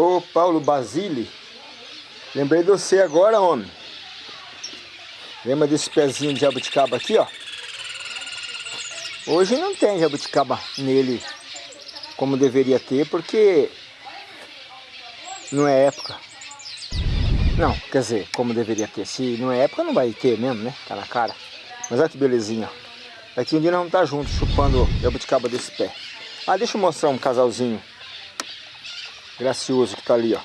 Ô Paulo Basile, lembrei de você agora, homem. Lembra desse pezinho de jabuticaba aqui, ó? Hoje não tem jabuticaba nele como deveria ter, porque não é época. Não, quer dizer, como deveria ter. Se não é época, não vai ter mesmo, né? Tá na cara. Mas olha que belezinha. Daqui um dia nós vamos estar juntos chupando jabuticaba desse pé. Ah, deixa eu mostrar um casalzinho gracioso que tá ali, ó.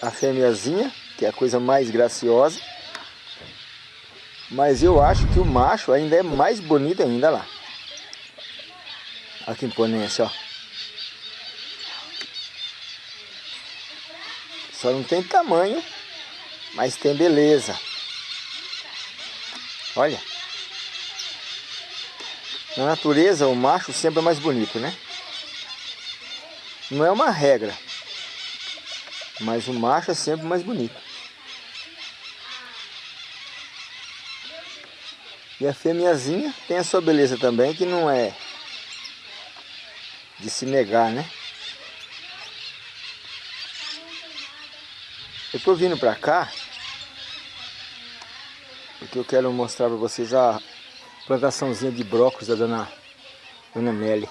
A fêmeazinha, que é a coisa mais graciosa. Mas eu acho que o macho ainda é mais bonito ainda lá. Olha que imponência, ó. Só não tem tamanho, mas tem beleza. Olha. Na natureza, o macho sempre é mais bonito, né? Não é uma regra. Mas o macho é sempre mais bonito. E a fêmeazinha tem a sua beleza também, que não é de se negar, né? Eu tô vindo pra cá porque eu quero mostrar para vocês a plantaçãozinha de brócolis da dona, dona Nelly.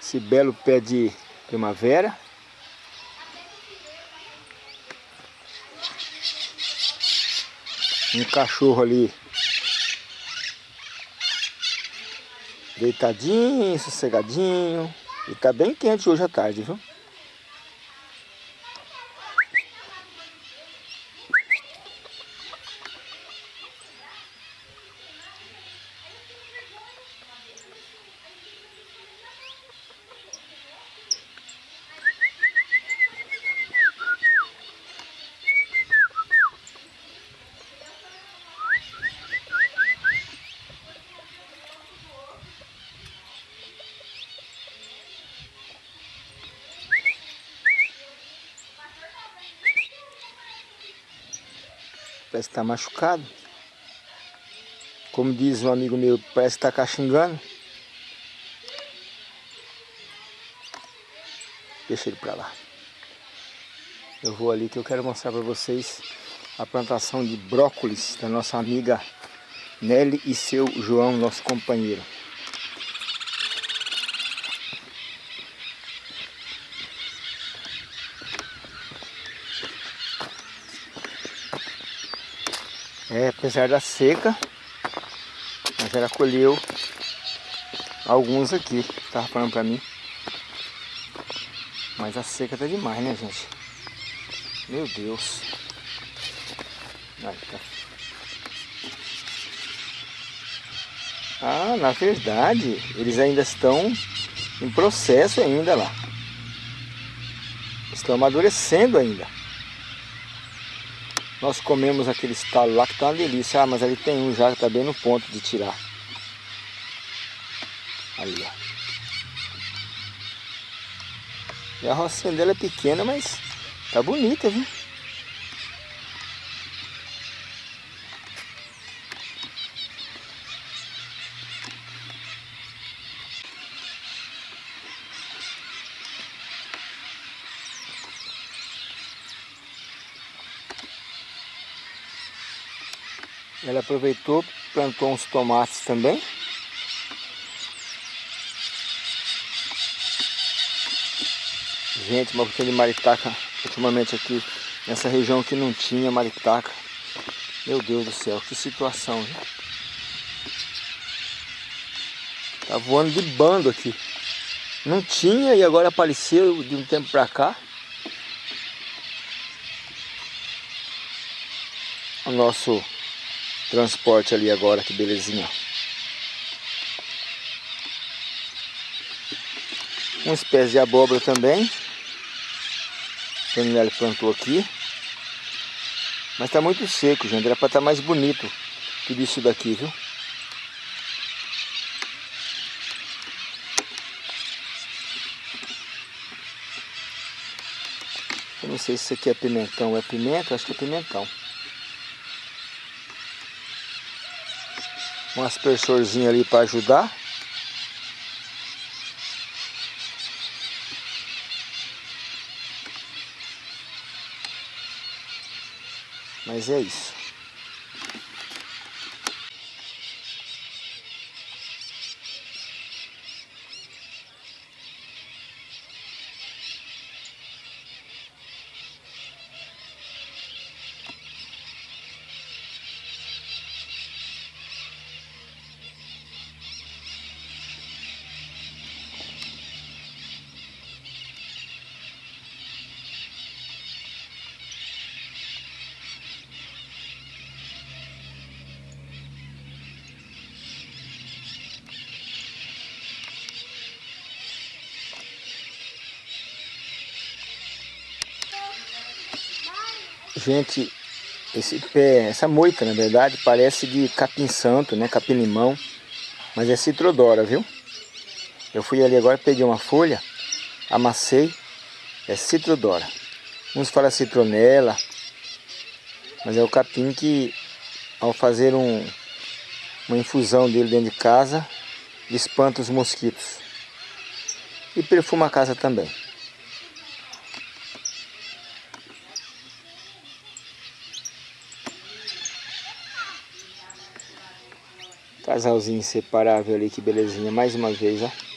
Esse belo pé de primavera. Um cachorro ali deitadinho, sossegadinho. E tá bem quente hoje à tarde, viu? Parece que está machucado. Como diz um amigo meu, parece que está caxingando. Deixa ele para lá. Eu vou ali que eu quero mostrar para vocês a plantação de brócolis da nossa amiga Nelly e seu João, nosso companheiro. É, apesar da seca, mas ela colheu alguns aqui, tava falando pra mim. Mas a seca tá demais, né, gente? Meu Deus. Aí, tá. Ah, na verdade, eles ainda estão em processo ainda lá. Estão amadurecendo ainda. Nós comemos aquele estalo lá que tá uma delícia. Ah, mas ali tem um já que tá bem no ponto de tirar. Ali, ó. E a rocinha dela é pequena, mas tá bonita, viu? Aproveitou, plantou uns tomates também. Gente, uma de maritaca ultimamente aqui nessa região que não tinha maritaca. Meu Deus do céu, que situação? Tá voando de bando aqui. Não tinha e agora apareceu de um tempo pra cá. O nosso transporte ali agora, que belezinha. Uma espécie de abóbora também. Que ele plantou aqui. Mas está muito seco, gente. Era para estar tá mais bonito tudo isso daqui, viu? Eu não sei se isso aqui é pimentão ou é pimenta, acho que é pimentão. um aspersorzinho ali para ajudar. Mas é isso. Gente, esse pé, essa moita, na verdade, parece de capim santo, né? Capim limão. Mas é citrodora, viu? Eu fui ali agora, peguei uma folha, amassei, é citrodora. Uns falam citronela, mas é o capim que, ao fazer um, uma infusão dele dentro de casa, espanta os mosquitos. E perfuma a casa também. Casalzinho inseparável ali, que belezinha. Mais uma vez, ó.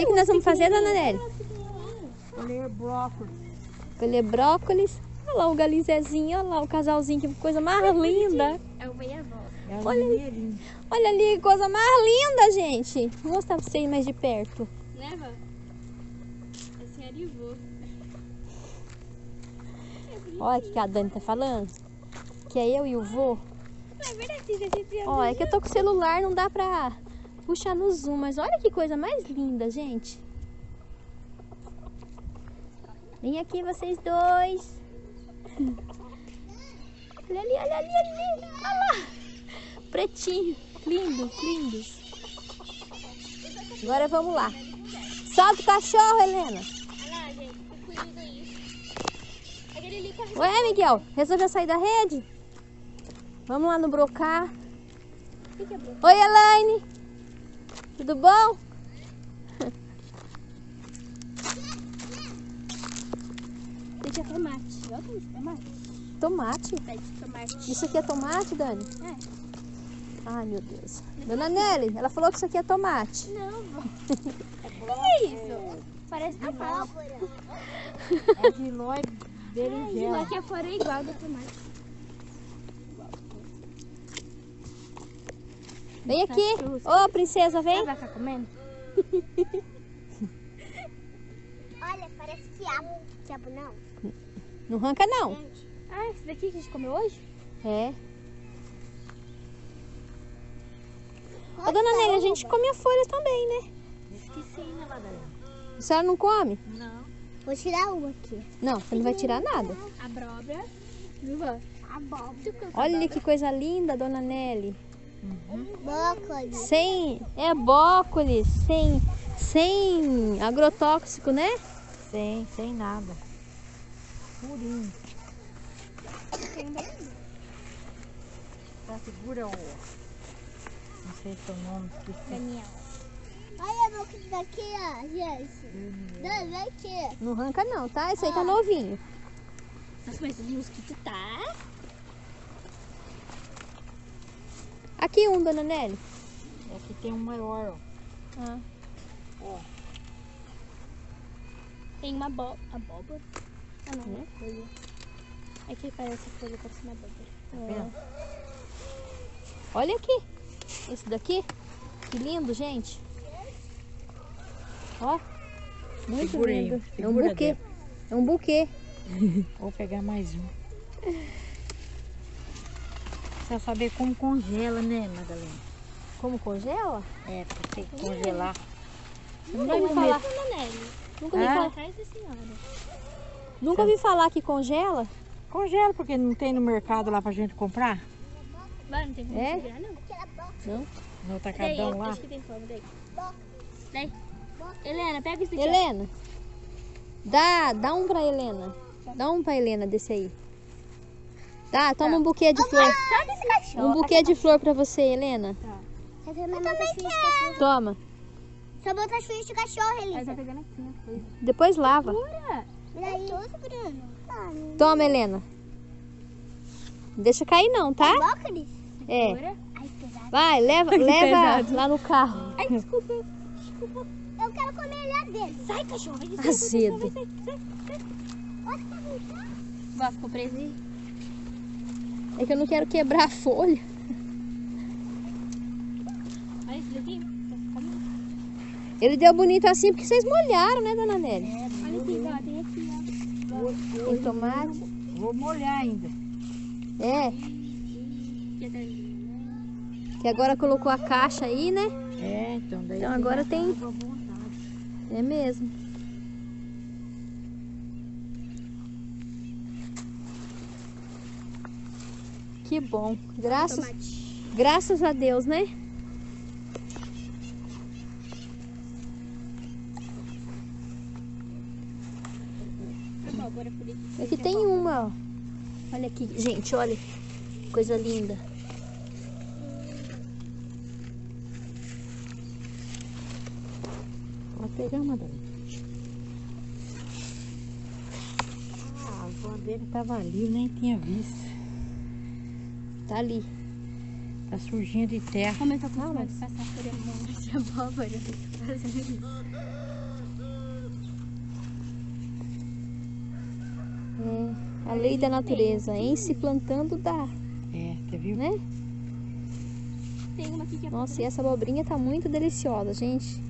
Que, que nós vamos fazer, dona Nelly? Colher brócolis. Colher brócolis. Olha lá o galinzezinho, olha lá o casalzinho, que coisa mais linda. É o meia-avó. Olha ali. Olha ali, que coisa mais linda, gente. Vou mostrar pra vocês mais de perto. Né, vó? A senhora e vô. Olha o que a Dani tá falando. que é eu e o vô. É verdade, você já se Ó, é que eu tô com o celular, não dá pra puxar no zoom, mas olha que coisa mais linda, gente. Vem aqui vocês dois. Olha ali, olha ali, olha ali. Olha lá. Pretinho. Lindos, lindos. Agora vamos lá. Solta o cachorro, Helena. Ué, Miguel, resolveu sair da rede? Vamos lá no brocar. É? Oi, Elaine. Tudo bom? Deixa tomate. Olha isso, tomate. Tomate? Isso aqui é tomate, Dani? É. Ai, meu Deus. Dona Nelly, ela falou que isso aqui é tomate. Não, vó. que isso? Parece tomate. É giló e berinjela. aqui afora é igual do tomate. Vem aqui. Ô, princesa, vem. Vai ficar comendo? Olha, parece quiabo. Quiabo não. Não arranca, não. Ah, esse daqui que a gente comeu hoje? É. Ô, dona Nelly, a gente come a folha também, né? Esqueci, né, Madalena? A senhora não come? Não. Vou tirar uma aqui. Não, você não vai tirar nada. Abóbora. Abóbora. Olha que coisa linda, dona Nelly. Brócolis. Sem. É brócolis, sem. Sem agrotóxico, né? Sem, sem nada. Purinho. Tá, segura o... Não sei se é o nome. Daniel. Olha meu que daqui, ó, gente. Vem aqui. Não arranca, não, tá? Esse aí tá novinho. Nossa, mas o mosquito tá... Aqui um, dona Nelly. Aqui tem um maior, ó. Ah. Tem uma abó... abóbora. Ah, não, é folha. É que parece folha, parece uma abóbora. Tá vendo? Olha aqui. Esse daqui. Que lindo, gente. Ó. Muito lindo. É um buquê. É um buquê. Vou pegar mais um. Precisa saber como congela, né, Madalena? Como congela? É, você congelar. Nunca ouvi falar. Nunca ouvi Ah? falar. Nunca ouvi falar que congela. Congela, porque não tem no mercado lá pra gente comprar? Vai, não tem como É? segurar, não. Não. No Daí, atacadão lá? acho que tem como, daí. Daí. Helena, pega esse daqui. ó. Helena. Dá, dá um pra Helena. Dá um pra Helena desse aí. Dá, toma um buquê de flor. Um buquê de flor pra você, Helena. Eu também botar as fichas de cachorro. Toma. Só botar as fichas de cachorro, Elisa. tá? Coisa. Depois lava. Eu. Ah, Toma, Helena. Não deixa cair não, tá? É. Pesado. Vai, leva, leva lá no carro. Ai, desculpa. Eu quero comer lá dentro. Sai, cachorro. Desculpa, Azedo. vai, ficou preso aí? É que eu não quero quebrar a folha. Olha esse daqui. Ficando- Ele deu bonito assim porque vocês molharam, né, dona Nelly? Olha aqui, ó. Tem aqui, ó. Tem tomate. Vou molhar ainda. É, Que agora colocou a caixa aí, né? É, então daí... Então agora tem- água à vontade. É mesmo. Que bom. Graças, Tomate. graças a Deus, né? Abóbora por aqui. Tem uma, ó. Olha aqui, gente, olha. Coisa linda. Pode pegar, Madalena. Ah, a dele tava ali, eu nem tinha visto. Tá ali. Tá surgindo de terra. Como eu tô com fome de passar por de abóbora. Fazendo isso. É a lei da natureza. Em se plantando dá, É, você viu? né? Tem uma aqui que é Nossa, e essa abobrinha tá muito deliciosa, gente.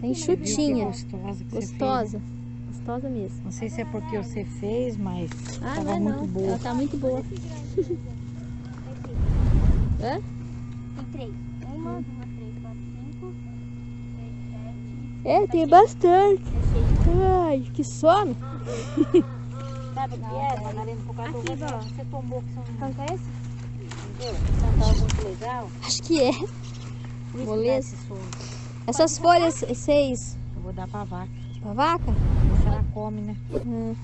Que chutinha. gostosa? Gostosa. gostosa mesmo. Não sei se é porque você fez, mas Ah, tava não é muito não. boa. Ela tá muito boa. Hã? Tem três. Uma, duas, três, quatro, cinco, seis, sete. É, tem bastante. Ai, que sono. Sabe o que é, Madalena? Por causa Aqui, do ó. você tombou que são é esse? entendeu? Cantar muito legal. Acho que é. Isso Moleza. Essas folhas, seis Eu vou dar pra vaca. pra vaca? Se ela come, né? Hum.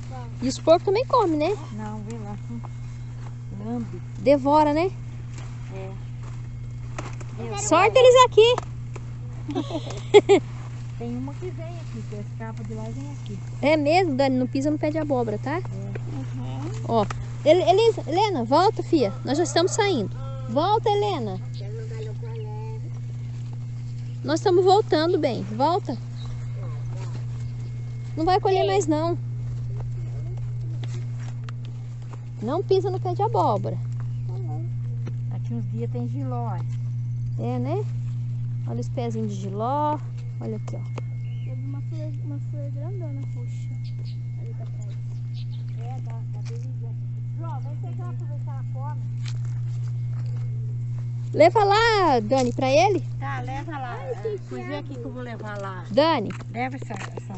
E os porcos também comem, né? Não, vê lá. Lambe. Devora, né? É. Sorte eles aqui. Tem uma que vem aqui, que escapa de lá e vem aqui. É mesmo, Dani, não pisa no pé de abóbora, tá? Ó, Ele- Elisa, Helena, volta, filha. Nós já estamos saindo. Volta, Helena. Nós estamos voltando, bem. Volta. Não vai colher mais, não. Não pisa no pé de abóbora. Aqui uns dias tem giló. ó. É, né? Olha os pezinhos de giló. Olha aqui, ó. Teve uma flor, uma flor grandona, roxa. Ali pra trás. É, da, da Belisa. João, vem pegar pra ver se ela come. Leva lá, Dani, pra ele. Tá, leva lá. Pois é aqui que eu vou levar lá. Dani, Leva essa. essa.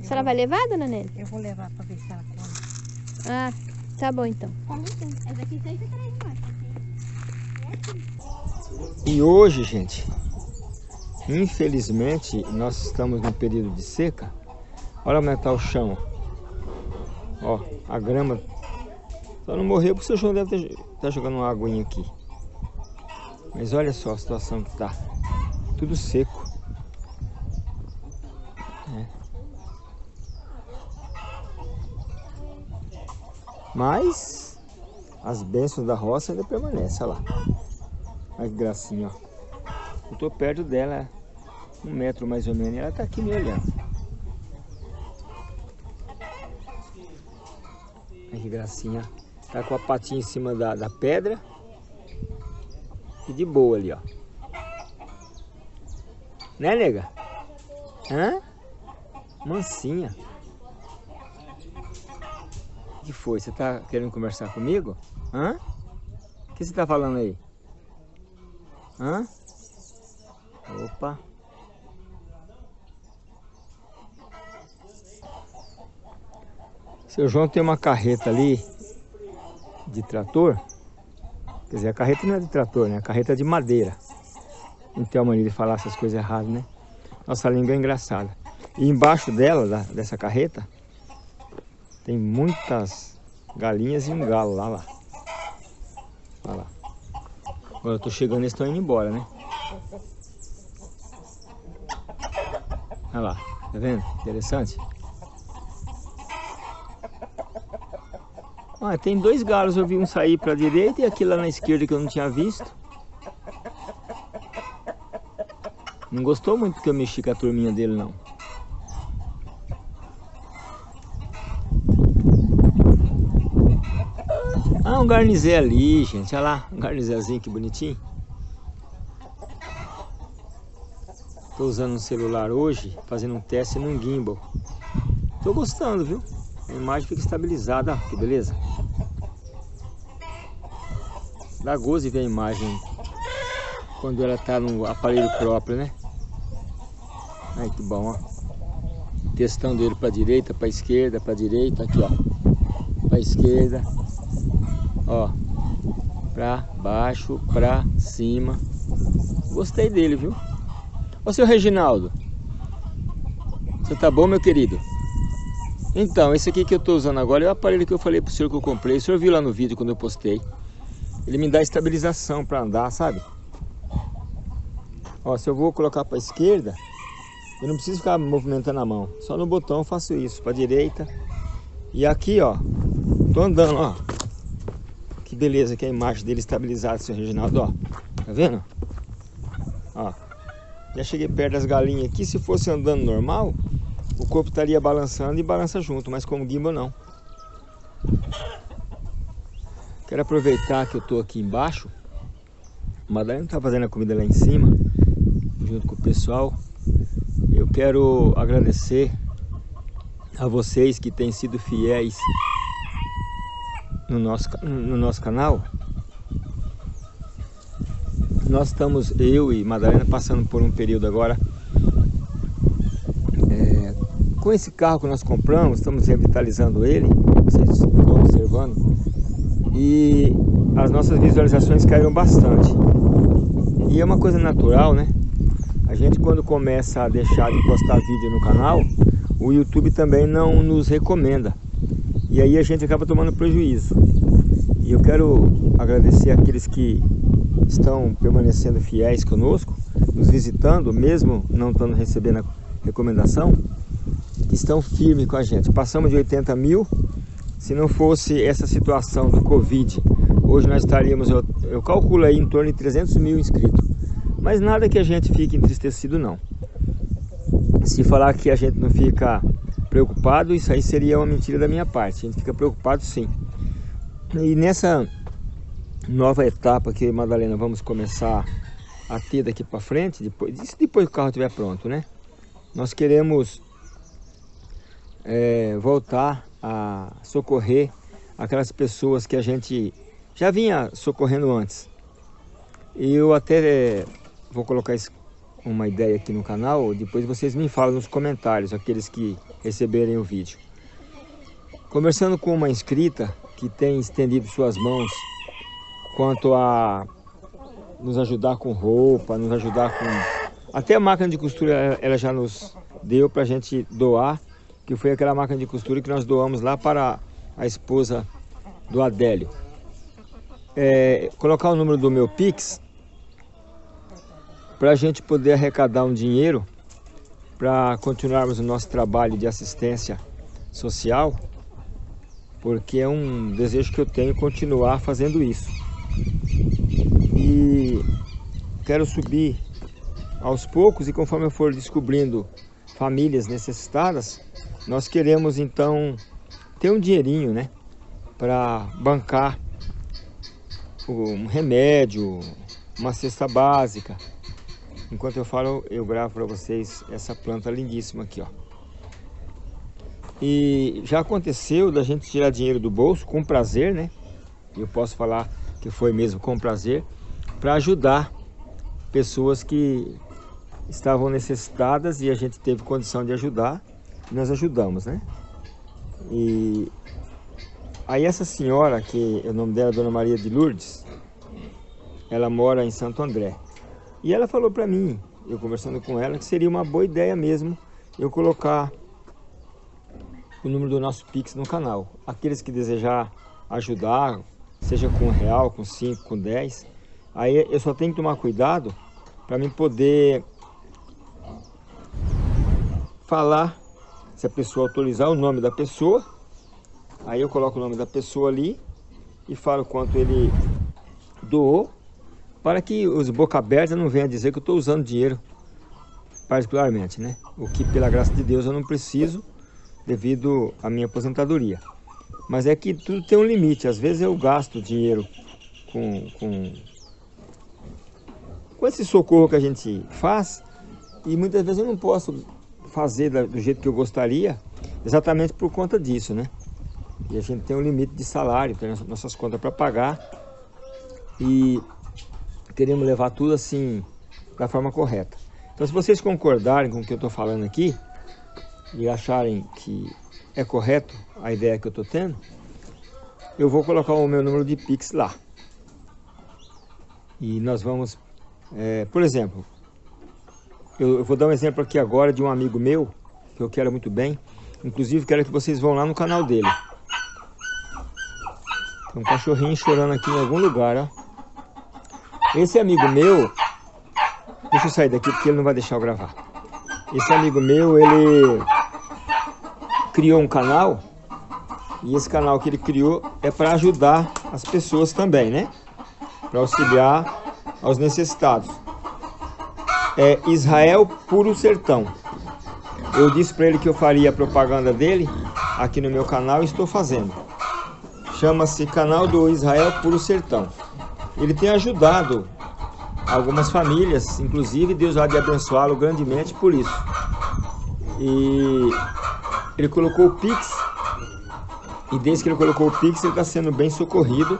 a senhora vai levar, dona Nelly? Eu vou levar pra ver se ela come. Ah, tá bom então. Tem que três mais. E hoje, gente, infelizmente, nós estamos num período de seca. Olha como é que tá o chão. Ó, a grama só não morreu porque o seu João deve estar tá jogando uma aguinha aqui. Mas olha só a situação que tá. Tudo seco. Mas as bênçãos da roça ainda permanecem, olha lá. Olha que gracinha, ó. Eu tô perto dela, um metro mais ou menos, e ela tá aqui me olhando. Olha que gracinha. Tá com a patinha em cima da, da pedra. E de boa ali, ó. Né, nega? Hã? Mansinha. Que foi? Você tá querendo conversar comigo? Hã? O que você tá falando aí? Hã? Opa. Seu João tem uma carreta ali de trator. Quer dizer, a carreta não é de trator, né? A carreta é de madeira. Tem uma mania de falar essas coisas erradas, né? Nossa língua é engraçada. E embaixo dela, da- dessa carreta, tem muitas galinhas e um galo lá, lá. Olha lá. Agora eu tô chegando e eles estão indo embora, né? Olha lá, tá vendo? Interessante. Ah, tem dois galos, eu vi um sair para a direita e aquele lá na esquerda que eu não tinha visto. Não gostou muito que eu mexi com a turminha dele, não. Garnizé ali, gente. Olha lá, um garnizézinho que bonitinho. Tô usando um celular hoje, fazendo um teste num gimbal. Tô gostando, viu? A imagem fica estabilizada, que beleza. Dá gozo ver a imagem quando ela tá no aparelho próprio, né? Ai, que bom, ó. Testando ele para direita, para esquerda, para direita, aqui, ó. Para esquerda, ó. Para baixo, para cima. Gostei dele, viu? Ô, seu Reginaldo. Você tá bom, meu querido? Então, esse aqui que eu estou usando agora é o aparelho que eu falei pro senhor que eu comprei. O senhor viu lá no vídeo quando eu postei. Ele me dá estabilização para andar, sabe? Ó, se eu vou colocar para esquerda, eu não preciso ficar movimentando a mão. Só no botão eu faço isso, para direita. E aqui, ó, tô andando, ó. Beleza que a imagem dele estabilizada, seu Reginaldo, ó. Tá vendo? Ó. Já cheguei perto das galinhas aqui. Se fosse andando normal, o corpo estaria balançando e balança junto, mas como gimbal não. Quero aproveitar que eu tô aqui embaixo. A Madalena tá fazendo a comida lá em cima, junto com o pessoal. Eu quero agradecer a vocês que têm sido fiéis no nosso, no nosso canal. Nós estamos, eu e Madalena, passando por um período agora é, com esse carro que nós compramos, estamos revitalizando ele, vocês estão observando, e as nossas visualizações caíram bastante. E é uma coisa natural, né? A gente quando começa a deixar de postar vídeo no canal, o YouTube também não nos recomenda. E aí a gente acaba tomando prejuízo. E eu quero agradecer aqueles que estão permanecendo fiéis conosco, nos visitando, mesmo não estando recebendo a recomendação, que estão firmes com a gente. Passamos de 80 mil, se não fosse essa situação do Covid, hoje nós estaríamos, eu, eu calculo aí em torno de 300 mil inscritos. Mas nada que a gente fique entristecido não. Se falar que a gente não fica preocupado, isso aí seria uma mentira da minha parte. A gente fica preocupado sim. E nessa nova etapa que Madalena vamos começar a ter daqui para frente, depois, isso depois que o carro estiver pronto, né? Nós queremos é, voltar a socorrer aquelas pessoas que a gente já vinha socorrendo antes. E eu até é, vou colocar uma ideia aqui no canal, depois vocês me falam nos comentários, aqueles que receberem o vídeo. Conversando com uma inscrita que tem estendido suas mãos quanto a nos ajudar com roupa, nos ajudar com... Até a máquina de costura ela já nos deu para a gente doar, que foi aquela máquina de costura que nós doamos lá para a esposa do Adélio. É, colocar o número do meu Pix para a gente poder arrecadar um dinheiro para continuarmos o nosso trabalho de assistência social, porque é um desejo que eu tenho continuar fazendo isso. E quero subir aos poucos e conforme eu for descobrindo famílias necessitadas, nós queremos então ter um dinheirinho, né, para bancar um remédio, uma cesta básica, Enquanto eu falo, eu gravo para vocês essa planta lindíssima aqui, ó. E já aconteceu da gente tirar dinheiro do bolso com prazer, né? Eu posso falar que foi mesmo com prazer, para ajudar pessoas que estavam necessitadas e a gente teve condição de ajudar, e nós ajudamos, né? E aí essa senhora, que o nome dela é Dona Maria de Lourdes, ela mora em Santo André. E ela falou para mim, eu conversando com ela, que seria uma boa ideia mesmo eu colocar o número do nosso Pix no canal. Aqueles que desejar ajudar, seja com um real, com cinco, com dez, aí eu só tenho que tomar cuidado para mim poder falar, se a pessoa autorizar o nome da pessoa, aí eu coloco o nome da pessoa ali e falo quanto ele doou para que os boca aberta não venham dizer que eu estou usando dinheiro particularmente, né? O que, pela graça de Deus, eu não preciso devido à minha aposentadoria. Mas é que tudo tem um limite. Às vezes eu gasto dinheiro com, com, com esse socorro que a gente faz e muitas vezes eu não posso fazer do jeito que eu gostaria exatamente por conta disso, né? E a gente tem um limite de salário, tem nossas contas para pagar e queremos levar tudo assim da forma correta. Então se vocês concordarem com o que eu estou falando aqui e acharem que é correto a ideia que eu estou tendo, eu vou colocar o meu número de Pix lá. E nós vamos, é, por exemplo, eu, eu vou dar um exemplo aqui agora de um amigo meu, que eu quero muito bem, inclusive quero que vocês vão lá no canal dele. Tem um cachorrinho chorando aqui em algum lugar, ó. Esse amigo meu, deixa eu sair daqui porque ele não vai deixar eu gravar. Esse amigo meu, ele criou um canal e esse canal que ele criou é para ajudar as pessoas também, né? Para auxiliar aos necessitados. É Israel Puro Sertão. Eu disse para ele que eu faria a propaganda dele aqui no meu canal e estou fazendo. Chama-se Canal do Israel Puro Sertão ele tem ajudado algumas famílias, inclusive Deus há de abençoá-lo grandemente por isso. E ele colocou o Pix. E desde que ele colocou o Pix, ele está sendo bem socorrido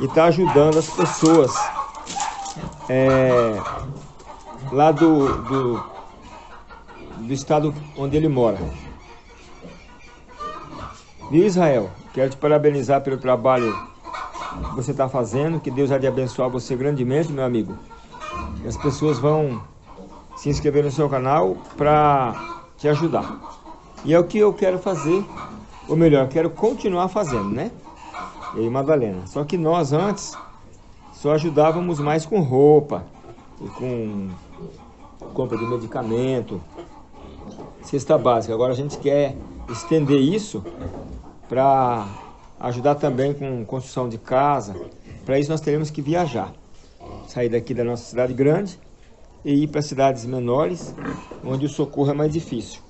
e está ajudando as pessoas é, lá do, do, do estado onde ele mora. Viu Israel? Quero te parabenizar pelo trabalho que você está fazendo. Que Deus há de abençoar você grandemente, meu amigo. E as pessoas vão se inscrever no seu canal para te ajudar. E é o que eu quero fazer, ou melhor, quero continuar fazendo, né? Eu e Madalena. Só que nós antes só ajudávamos mais com roupa e com compra de medicamento, cesta básica. Agora a gente quer estender isso para ajudar também com construção de casa. Para isso nós teremos que viajar. Sair daqui da nossa cidade grande e ir para cidades menores, onde o socorro é mais difícil.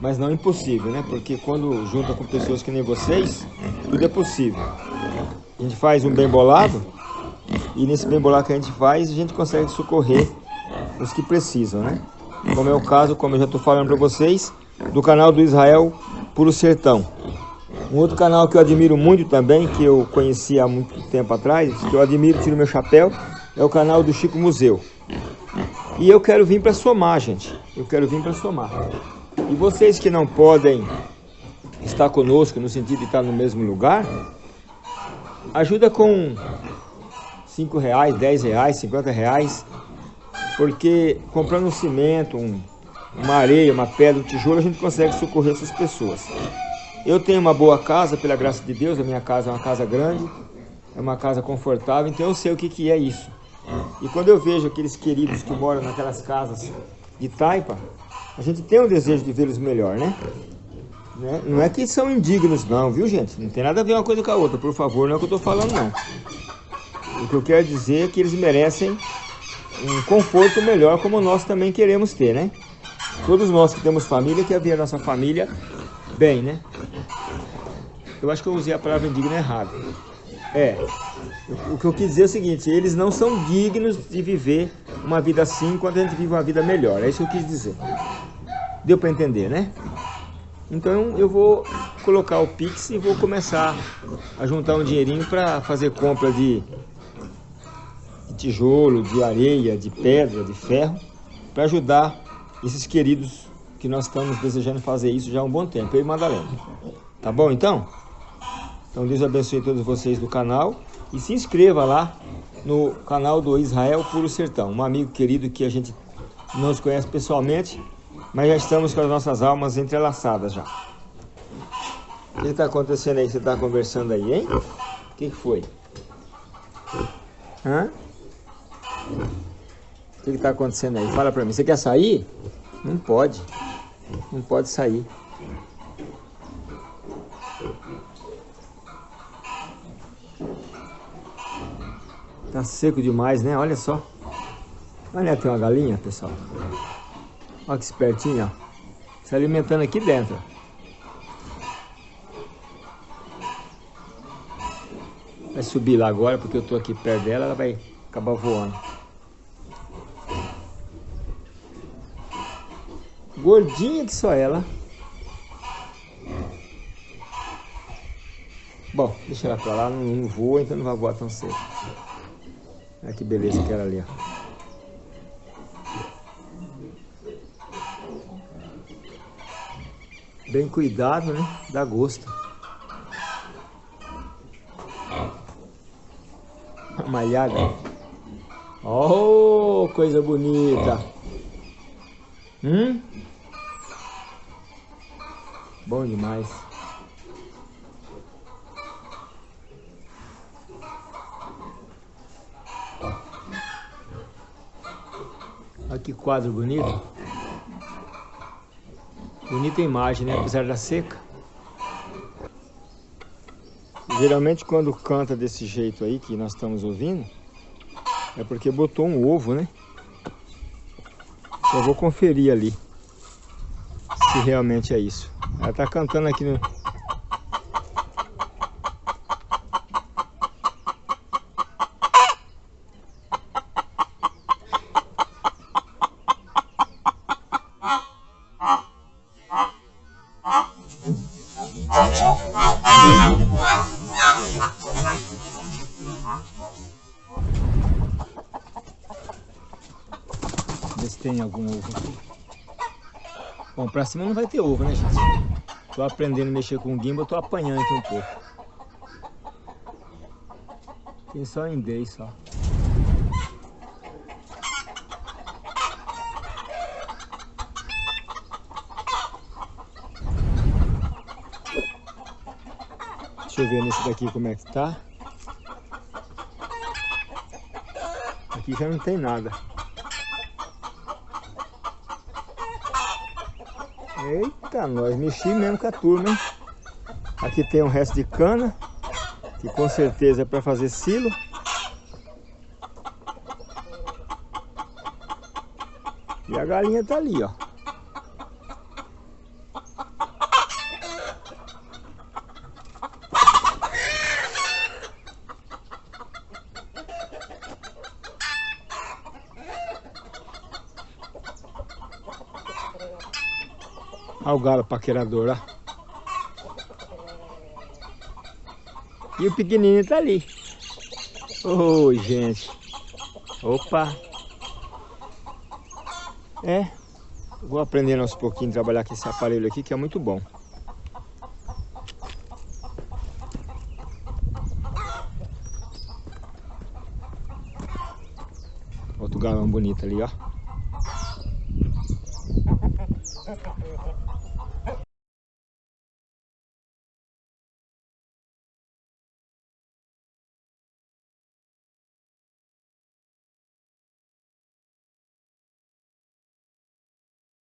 Mas não é impossível, né? Porque quando junta com pessoas que nem vocês, tudo é possível. A gente faz um bem bolado e nesse bem bolado que a gente faz, a gente consegue socorrer os que precisam, né? Como é o caso, como eu já estou falando para vocês, do canal do Israel Puro Sertão. Um outro canal que eu admiro muito também, que eu conheci há muito tempo atrás, que eu admiro, tiro meu chapéu, é o canal do Chico Museu. E eu quero vir para somar, gente. Eu quero vir para somar. E vocês que não podem estar conosco no sentido de estar no mesmo lugar, ajuda com 5 reais, 10 reais, 50 reais, porque comprando um cimento, um, uma areia, uma pedra, um tijolo, a gente consegue socorrer essas pessoas. Eu tenho uma boa casa, pela graça de Deus, a minha casa é uma casa grande, é uma casa confortável, então eu sei o que, que é isso. E quando eu vejo aqueles queridos que moram naquelas casas de taipa, a gente tem um desejo de vê-los melhor, né? né? Não é que são indignos não, viu gente? Não tem nada a ver uma coisa com a outra, por favor, não é o que eu estou falando não. O que eu quero dizer é que eles merecem um conforto melhor como nós também queremos ter, né? Todos nós que temos família, quer ver a nossa família bem, né? Eu acho que eu usei a palavra indigno errado. É, o que eu quis dizer é o seguinte, eles não são dignos de viver uma vida assim enquanto a gente vive uma vida melhor. É isso que eu quis dizer. Deu para entender, né? Então eu vou colocar o Pix e vou começar a juntar um dinheirinho para fazer compra de, de tijolo, de areia, de pedra, de ferro, para ajudar esses queridos que nós estamos desejando fazer isso já há um bom tempo, eu e Madalena. Tá bom então? Então Deus abençoe todos vocês do canal e se inscreva lá no canal do Israel Puro Sertão, um amigo querido que a gente não se conhece pessoalmente, mas já estamos com as nossas almas entrelaçadas já. O que está acontecendo aí? Você está conversando aí, hein? O que, que foi? Hã? O que está acontecendo aí? Fala para mim. Você quer sair? Não pode. Não pode sair. Tá seco demais, né? Olha só. Olha, tem uma galinha, pessoal. Olha que espertinha, ó. Se alimentando aqui dentro. Vai subir lá agora, porque eu tô aqui perto dela, ela vai acabar voando. Gordinha que só ela. Bom, deixa ela pra lá, não, voa, então não vai voar tão cedo. Olha que beleza que era ali, ó. Bem cuidado, né? Dá gosto. Malhada. Oh, coisa bonita. Hum? Bom demais. Olha que quadro bonito. Bonita imagem, né? Apesar da seca. Geralmente quando canta desse jeito aí que nós estamos ouvindo, é porque botou um ovo, né? Eu vou conferir ali se realmente é isso. Ela tá cantando aqui no... Vê se tem algum ovo aqui. Bom, pra cima não vai ter ovo, né, gente? Tô aprendendo a mexer com o gimbal, tô apanhando aqui um pouco. Tem só em 10 só. Deixa eu ver nesse daqui como é que tá. Aqui já não tem nada. Eita, nós mexi mesmo com a turma, hein? Aqui tem um resto de cana, que com certeza é para fazer silo. E a galinha tá ali, ó. Olha o galo paquerador, ó. E o pequenininho tá ali. Oi, gente. Opa. É. Vou aprendendo aos pouquinhos a trabalhar com esse aparelho aqui, que é muito bom. Outro galão bonito ali, ó.